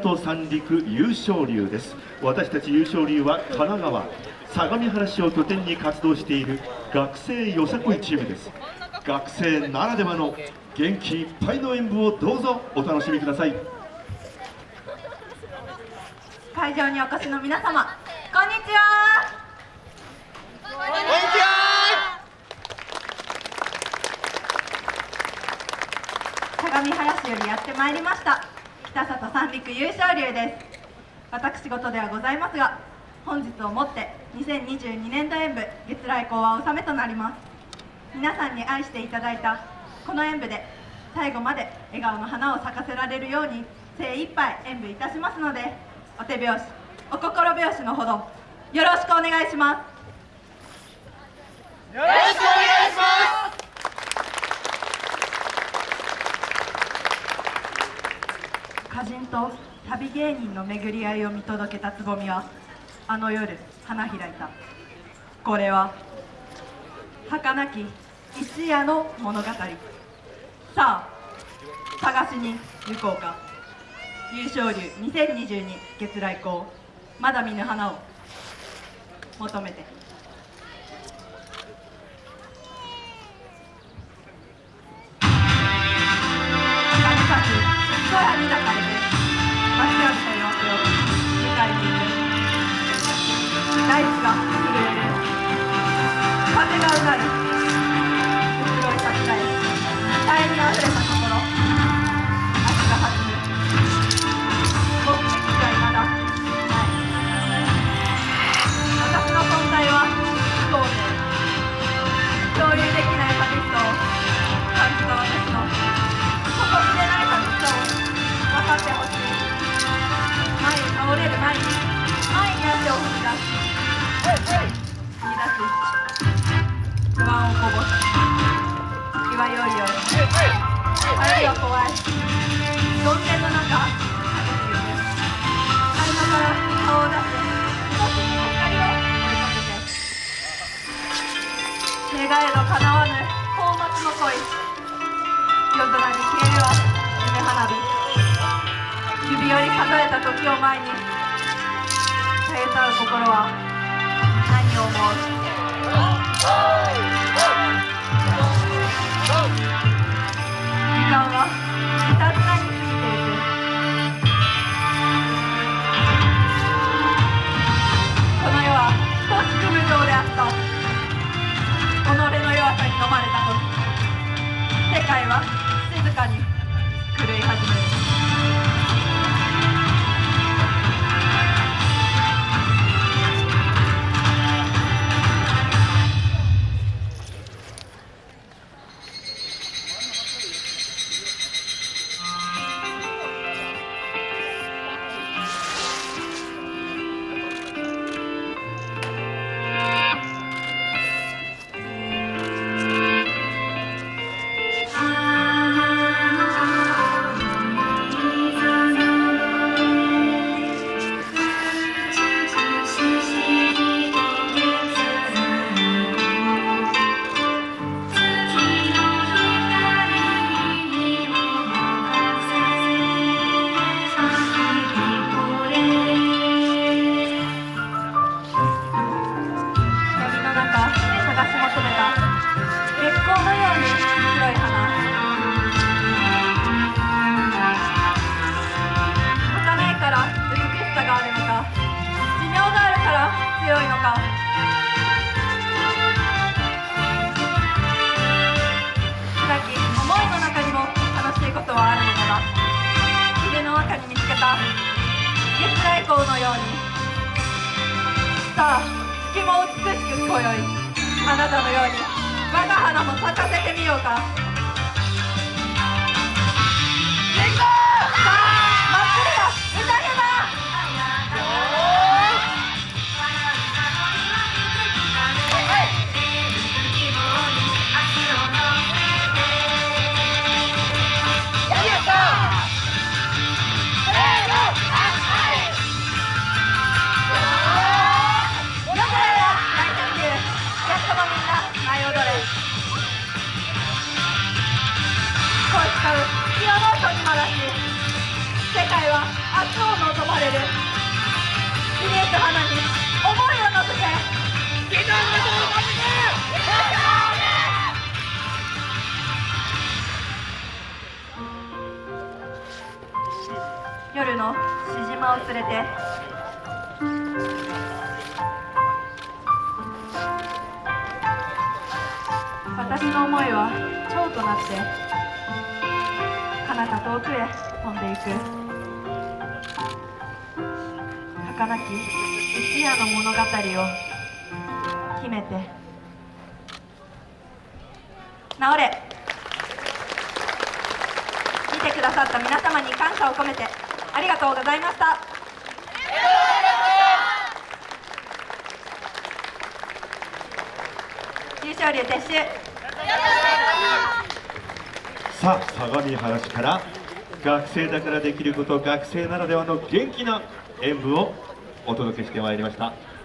と三陸優勝流です。私たち優勝流は神奈川相模原市を拠点に活動している学生よさこいチームです。学生ならではの元気いっぱいの演舞をどうぞお楽しみください。会場にお越しの皆様こんにちは。こんにちは。相模原市よりやってまいりました北里三陸優勝流です。私事ではございますが本日をもって2022年度演舞月来校は納めとなります。皆さんに愛していただいたこの演舞で最後まで笑顔の花を咲かせられるように精一杯演舞いたしますのでお手拍子お心拍子のほどよろしくお願いします。よろしくお願いします。歌人と旅芸人の巡り合いを見届けたつぼみはあの夜花開いた。これは儚き一夜の物語。さあ探しに行こうか。優勝流2022月来校まだ見ぬ花を求めて。不安をこぼす気はよいよい帰りは怖い曇天の中激しく合間から顔を出して少し光を追いかけて願えど叶わぬ高松の恋夜空に消えるは夢花火指折り数えた時を前にさえたる心は何を思う己の弱さに飲まれた時。世界は静かに。月も美しく今宵あなたのように我が花も咲かせてみようか。うピアノを研ぎまらし世界は明日を望まれるイメ花に思いを乗せての夜の獅子まを連れて私の思いは蝶となって彼方遠くへ飛んでいく。儚き一夜の物語を秘めて。直れ。見てくださった皆様に感謝を込めてありがとうございました。優勝竜撤収。さあ相模原市から学生だからできること学生ならではの元気な演舞をお届けしてまいりました。